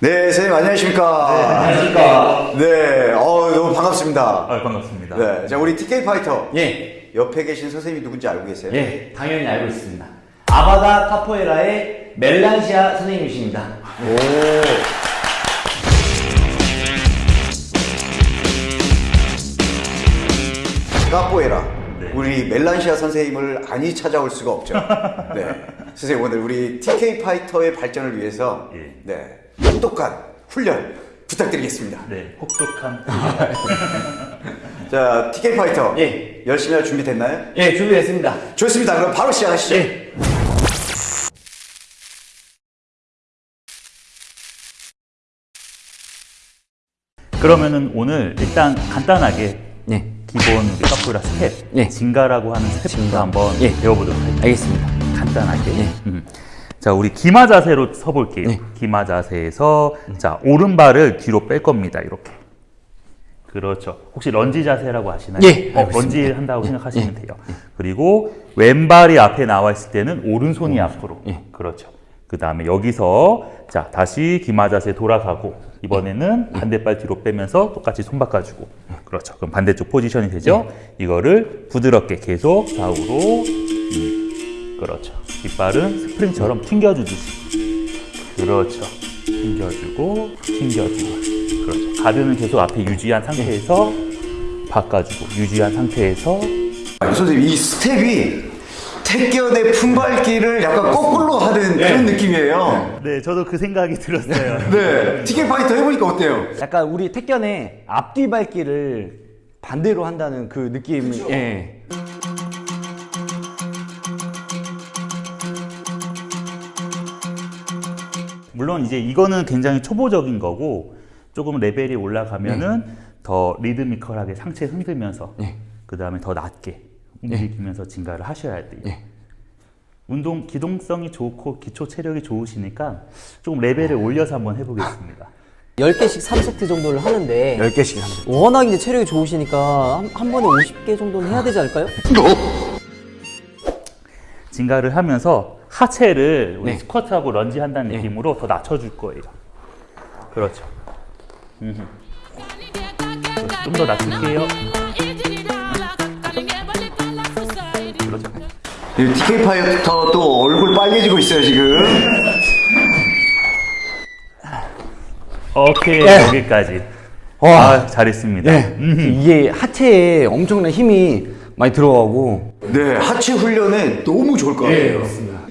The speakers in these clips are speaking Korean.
네, 선생님 안녕하십니까? 안녕하십니까. 네, 어, 너무 반갑습니다. 아, 반갑습니다. 네, 자 우리 TK 파이터. 예, 옆에 계신 선생님이 누군지 알고 계세요? 예, 당연히 알고 있습니다. 아바다 카포에라의 멜란시아 선생님이십니다. 까뽀에라. 네. 우리 멜란시아 선생님을 아니 찾아올 수가 없죠. 네, 선생님 오늘 우리 TK 파이터의 발전을 위해서 예. 네, 똑똑한 훈련 부탁드리겠습니다. 네, 혹독한. 자, TK 파이터. 예. 열심히 할 준비 됐나요? 예, 준비됐습니다. 좋습니다. 그럼 바로 시작하시죠. 예. 그러면은 오늘 일단 간단하게 네, 기본 우리 카포에라 스텝, 예. ginga라고 하는 스텝부터 ginga. 한번 예. 배워보도록 할게요. 알겠습니다. 간단하게. 예. 음. 자, 우리 기마 자세로 서볼게요. 예. 기마 자세에서 자 오른발을 뒤로 뺄 겁니다. 이렇게. 그렇죠. 혹시 런지 자세라고 아시나요? 예, 어, 런지 있습니다. 한다고 예, 생각하시면 예, 돼요. 그리고 왼발이 앞에 나와 있을 때는 오른손이 앞으로. 예. 그렇죠. 그 다음에 여기서 자 다시 기마 자세 돌아가고 이번에는 반대발 뒤로 빼면서 똑같이 손 바꿔주고 그렇죠. 그럼 반대쪽 포지션이 되죠. 이거를 부드럽게 계속 좌우로 음, 그렇죠. 뒷발은 스프링처럼 튕겨주듯이 그렇죠. 튕겨주고 튕겨주고 그렇죠. 가드는 계속 앞에 유지한 상태에서 바꿔주고 유지한 상태에서 아, 선생님 이 스텝이 택견의 품밟기를 약간 거꾸로 하는 그런 느낌이에요. 네 저도 그 생각이 들었어요. 네, TK 파이터 해보니까 어때요? 약간 우리 택견의 앞뒤 밟기를 반대로 한다는 그 느낌이 예. 물론 이제 이거는 굉장히 초보적인 거고 조금 레벨이 올라가면은 더 리드미컬하게 상체 흔들면서 네. 그 다음에 더 낮게 움직이면서 진가를 하셔야 돼요. 네. 운동 기동성이 좋고 기초 체력이 좋으시니까 조금 레벨을 올려서 한번 해보겠습니다. 10개씩 3세트 정도를 하는데 10개씩 합니다. 워낙 이제 체력이 좋으시니까 한, 한 번에 50개 정도는 해야 되지 않을까요? 진가를 하면서 하체를 우리 네. 스쿼트하고 런지 한다는 느낌으로 더 낮춰줄 거예요. 그렇죠. 좀 더 낮출게요. 그렇죠. 이 TK 파이터 또 얼굴 빨개지고 있어요 지금. 오케이 여기까지. 와. 아 잘했습니다. 예. 이게 하체에 엄청난 힘이 많이 들어가고 네, 하체 훈련에 너무 좋을 것 같아요.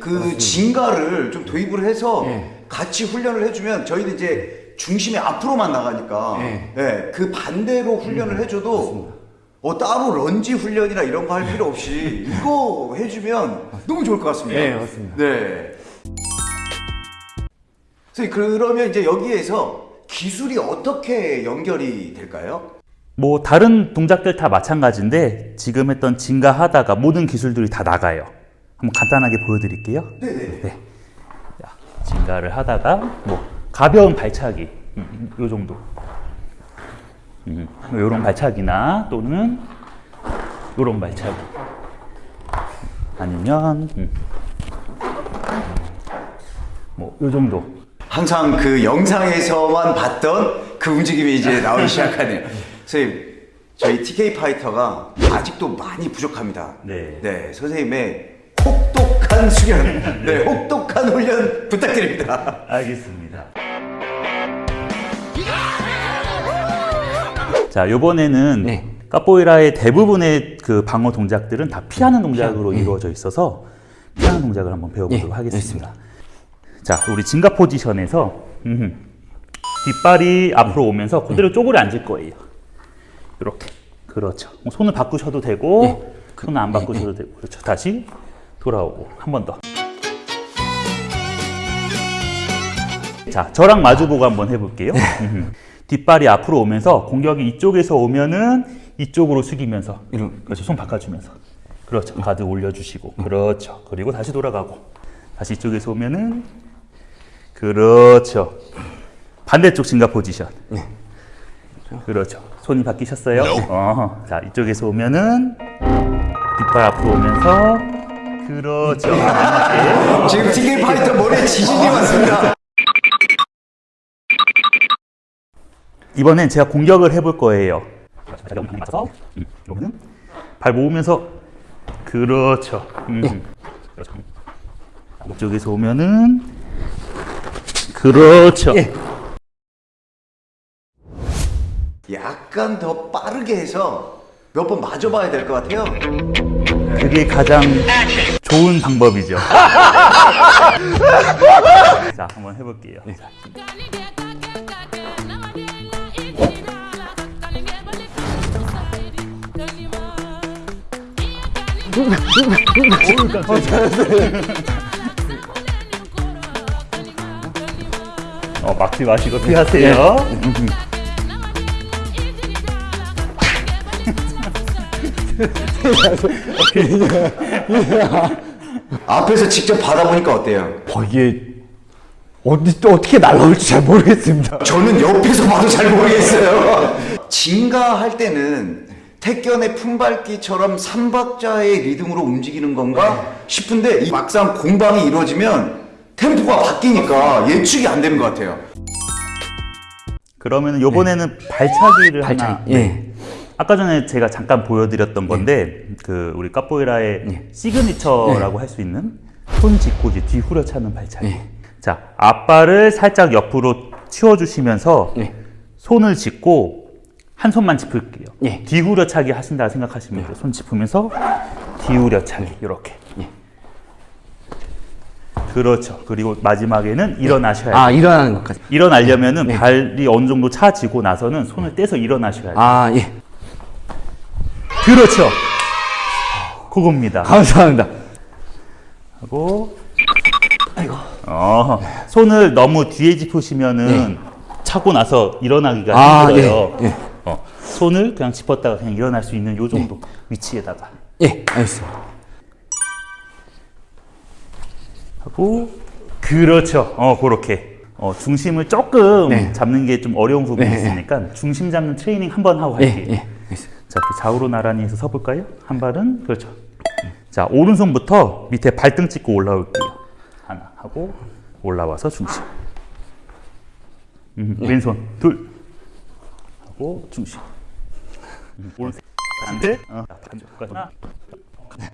예, 맞습니다. 그 진가를 좀 도입을 해서 예. 같이 훈련을 해주면 저희는 이제 중심이 앞으로만 나가니까 예. 네, 그 반대로 훈련을 해줘도 어, 따로 런지 훈련이나 이런 거 할 필요 없이 이거 해주면 너무 좋을 것 같습니다. 예, 맞습니다. 네. 선생님 그러면 이제 여기에서 기술이 어떻게 연결이 될까요? 뭐 다른 동작들 다 마찬가지인데 지금 했던 진가 하다가 모든 기술들이 다 나가요. 한번 간단하게 보여드릴게요. 네네. 네. 자, 진가를 하다가 뭐 가벼운 발차기 음, 요 정도. 음, 요런 발차기나 또는 요런 발차기. 아니면 음, 뭐요 정도. 항상 그 영상에서만 봤던 그 움직임이 이제 나오기 시작하네요. 선생님, 저희 TK 파이터가 아직도 많이 부족합니다. 네. 네, 선생님의 혹독한 수련, 네, 혹독한 훈련 부탁드립니다. 알겠습니다. 자, 요번에는 네. 카포에라의 대부분의 그 방어 동작들은 다 피하는 동작으로 이루어져 있어서 피하는 동작을 한번 배워보도록 예, 하겠습니다. 자, 우리 진가 포지션에서 음흠, 뒷발이 앞으로 오면서 그대로 쪼그려 앉을 거예요. 이렇게. 그렇죠. 뭐 손을 바꾸셔도 되고, 손을 안 바꾸셔도 되고, 그렇죠. 다시 돌아오고 한 번 더. 자, 저랑 마주보고 한번 해볼게요. 음흠. 뒷발이 앞으로 오면서 공격이 이쪽에서 오면은 이쪽으로 숙이면서 이런- 그렇죠. 손 바꿔주면서 그렇죠. 가드 올려주시고 그렇죠. 그리고 다시 돌아가고 다시 이쪽에서 오면은 그렇죠. 반대쪽 진가 포지션. 그렇죠. 손이 바뀌셨어요? 어, 자, 이쪽에서 오면은 뒷발 앞으로 오면서 그렇죠. 지금 TK 파이터 머리에 지진이 왔습니다. 이번엔 제가 공격을 해볼 거예요. 발 모으면서 그렇죠. 음, 그렇죠. 이쪽에서 오면은 그렇죠. 약간 더 빠르게 해서 몇 번 맞아봐야 될 것 같아요. 그게 가장 좋은 방법이죠. 자, 한번 해볼게요. 자, 어, 막지 마시고 피하세요. 앞에서 직접 받아보니까 어때요? 어, 이게 어디 또 어떻게 날라올지 잘 모르겠습니다. 저는 옆에서 봐도 잘 모르겠어요. 진가할 때는 택견의 품밟기처럼 삼박자의 리듬으로 움직이는 건가 싶은데 이 막상 공방이 이루어지면 템포가 바뀌니까 예측이 안 되는 것 같아요. 그러면 요번에는 발차기를 발차기, 하나. 예. 아까 전에 제가 잠깐 보여드렸던 건데 그 우리 카포에라의 예. 시그니처라고 할 수 있는 손 짚고 이제 뒤 후려차는 발차기. 예. 자 앞발을 살짝 옆으로 치워주시면서 예. 손을 짚고 한 손만 짚을게요. 예. 뒤 후려차기 하신다 생각하시면 돼요. 손 짚으면서 뒤 후려차기 이렇게. 예. 그렇죠. 그리고 마지막에는 일어나셔야 돼요. 아 일어나는 것까지. 일어나려면은 발이 어느 정도 차지고 나서는 손을 떼서 일어나셔야 돼요. 아 예. 그렇죠. 그겁니다. 감사합니다. 하고 어, 손을 너무 뒤에 짚으시면은 차고 나서 일어나기가 네. 아, 힘들어요. 예, 예. 어, 손을 그냥 짚었다가 그냥 일어날 수 있는 요 정도 위치에다가 예, 알겠습니다. 하고 그렇죠. 어, 그렇게. 어, 중심을 조금 네. 잡는 게 좀 어려운 부분이 네, 있으니까 중심 잡는 트레이닝 한번 하고 예, 갈게요. 이렇게 좌우로 나란히 해서 서볼까요? 한 발은 그렇죠. 자, 오른손부터 밑에 발등 찍고 올라올게요. 하나 하고 올라와서 중심. 음, 왼손 둘 하고 중심. 음, 오른손 반대. 어, 하나,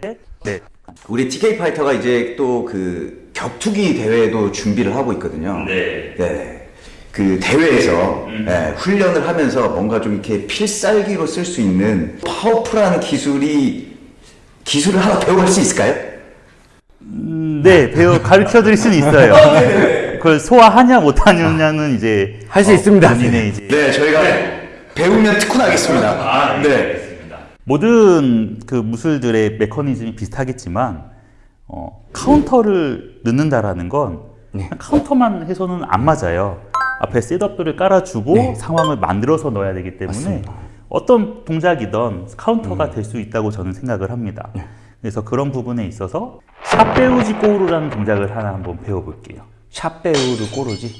셋, 넷. 우리 TK 파이터가 이제 또 그 격투기 대회도 준비를 하고 있거든요. 네. 네. 그 대회에서 예, 훈련을 하면서 뭔가 좀 이렇게 필살기로 쓸 수 있는 파워풀한 기술이 기술을 하나 배워갈 수 있을까요? 음, 네, 배워 가르쳐 드릴 수는 있어요. 그걸 소화하냐 못하느냐는 이제 할수 있습니다. 본인의 이제 네, 저희가 배우면 특훈하겠습니다. 네. 모든 그 무술들의 메커니즘이 비슷하겠지만 어, 카운터를 넣는다라는 건 그냥 카운터만 해서는 안 맞아요. 앞에 setup들을 깔아주고 상황을 만들어서 넣어야 되기 때문에 어떤 동작이든 카운터가 될수 있다고 저는 생각을 합니다. 그래서 그런 부분에 있어서 chapéu de couro라는 동작을 하나 한번 배워볼게요. 샵 배우를 꼬르지.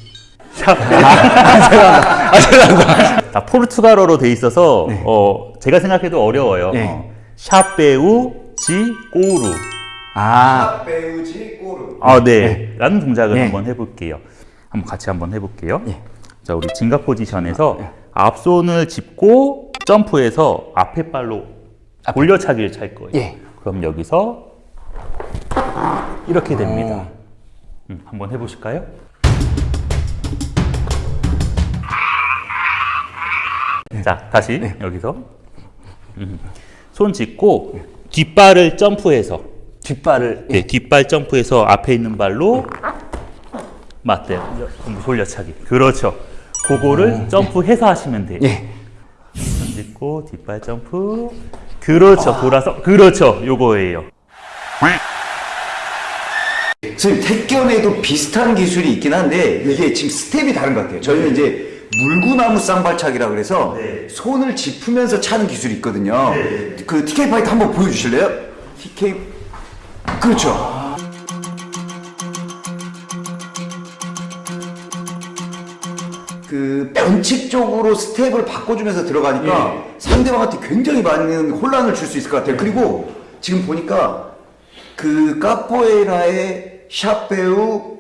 다 포르투갈어로 돼 있어서 어, 제가 생각해도 어려워요. 네. 어, 샷배우지 꼬우루. 아, 배우지 꼬르. 아, 네. 라는 동작을 네. 한번 해볼게요. 한번 같이 한번 해볼게요. 네. 자, 우리 진각 포지션에서 앞손을 짚고 점프해서 앞에 발로 돌려차기를 찰 거예요. 예. 그럼 여기서 이렇게 됩니다. 음, 한번 해보실까요? 자, 다시 여기서 음, 손 짚고 뒷발을 점프해서 뒷발을 네, 뒷발 점프해서 앞에 있는 발로 맞대요. 돌려차기. 그렇죠. 그거를 점프해서 하시면 돼요. 예. 손 짚고 뒷발 점프. 그렇죠. 돌아서. 그렇죠. 요거예요. 선생님, 택견에도 비슷한 기술이 있긴 한데 이게 지금 스텝이 다른 것 같아요. 저희는 이제 물구나무 쌍발차기라 그래서 손을 짚으면서 차는 기술이 있거든요. 그 TK 파이터 한번 보여주실래요? TK 그렇죠. 그 변칙적으로 스텝을 바꿔주면서 들어가니까 상대방한테 굉장히 많은 혼란을 줄 수 있을 것 같아요. 그리고 지금 보니까 그 카포에라의 샵 배우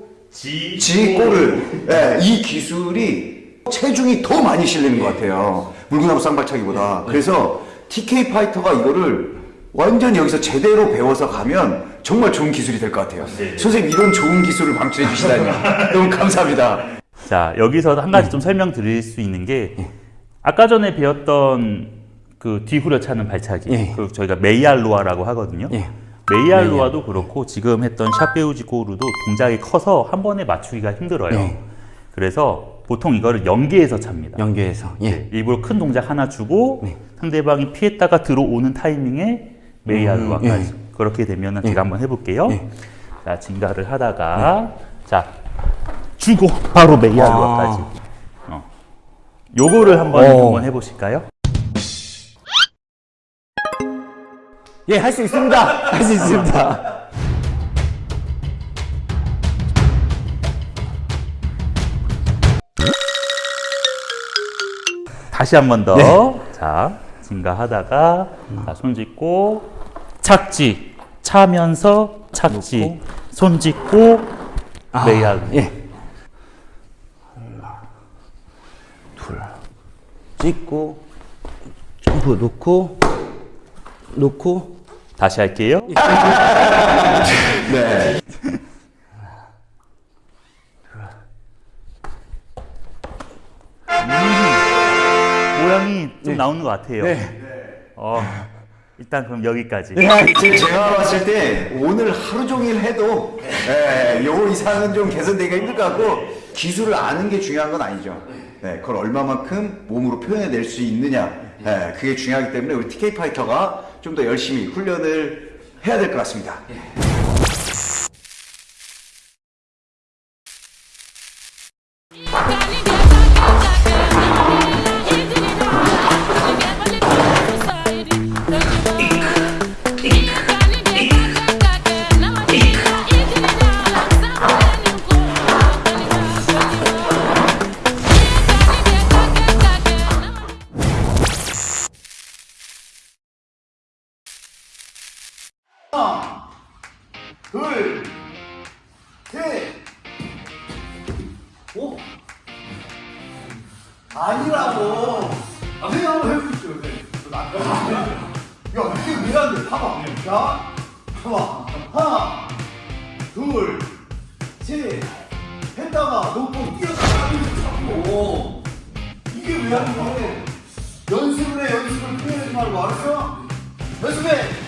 지꼬를 예, 이 기술이 체중이 더 많이 실리는 것 같아요. 물구나무 쌍발차기보다. 그래서 TK 파이터가 이거를 완전 여기서 제대로 배워서 가면 정말 좋은 기술이 될 것 같아요. 선생님 이런 좋은 기술을 방출해 주시다니 너무 감사합니다. 자, 여기서 한 가지 좀 설명드릴 수 있는 게 아까 전에 배웠던 그 뒤후려 차는 발차기. 예. 그 저희가 meia-lua라고 하거든요. 예. meia-lua도 그렇고 지금 했던 chapéu de couro도 동작이 커서 한 번에 맞추기가 힘들어요. 예. 그래서 보통 이거를 연계해서 찹니다. 연계해서 예. 일부러 큰 동작 하나 주고 네. 상대방이 피했다가 들어오는 타이밍에 meia-lua까지 음, 그렇게 되면은 제가 한번 해볼게요. 예. 자 ginga를 하다가 자 주고 바로 메이알로아까지. 어. 요거를 한번 어. 한번 해보실까요? 예, 할 수 있습니다. 할 수 있습니다. 다시 한 번 더. 네. 자 증가하다가 자, 손 짚고 착지 차면서 착지 손 짚고 메이알로. 예. 하나, 둘, 찍고, 점프 놓고, 놓고, 다시 할게요. 네. 모양이 좀 나오는 것 같아요. 네. 어, 일단 그럼 여기까지. 제- 제가 봤을 때 오늘 하루 종일 해도 예, 요 이상은 좀 개선되기가 힘들 것 같고 기술을 아는 게 중요한 건 아니죠. 네, 그걸 얼마만큼 몸으로 표현해낼 수 있느냐. 예, 그게 중요하기 때문에 우리 TK 파이터가 좀 더 열심히 훈련을 해야 될 것 같습니다. 아니라고? 아니라고. 아, 그냥 한번 해보십시오. 네. 아, 야, 이게 미안한데, 봐봐. 자, 봐봐. 하나, 둘, 셋. 했다가 놓고 뛰어가가지고 잡고. 이게 왜 하는 거야? 연습을 해, 연습을 포기하지 말고, 알았어? 연습해!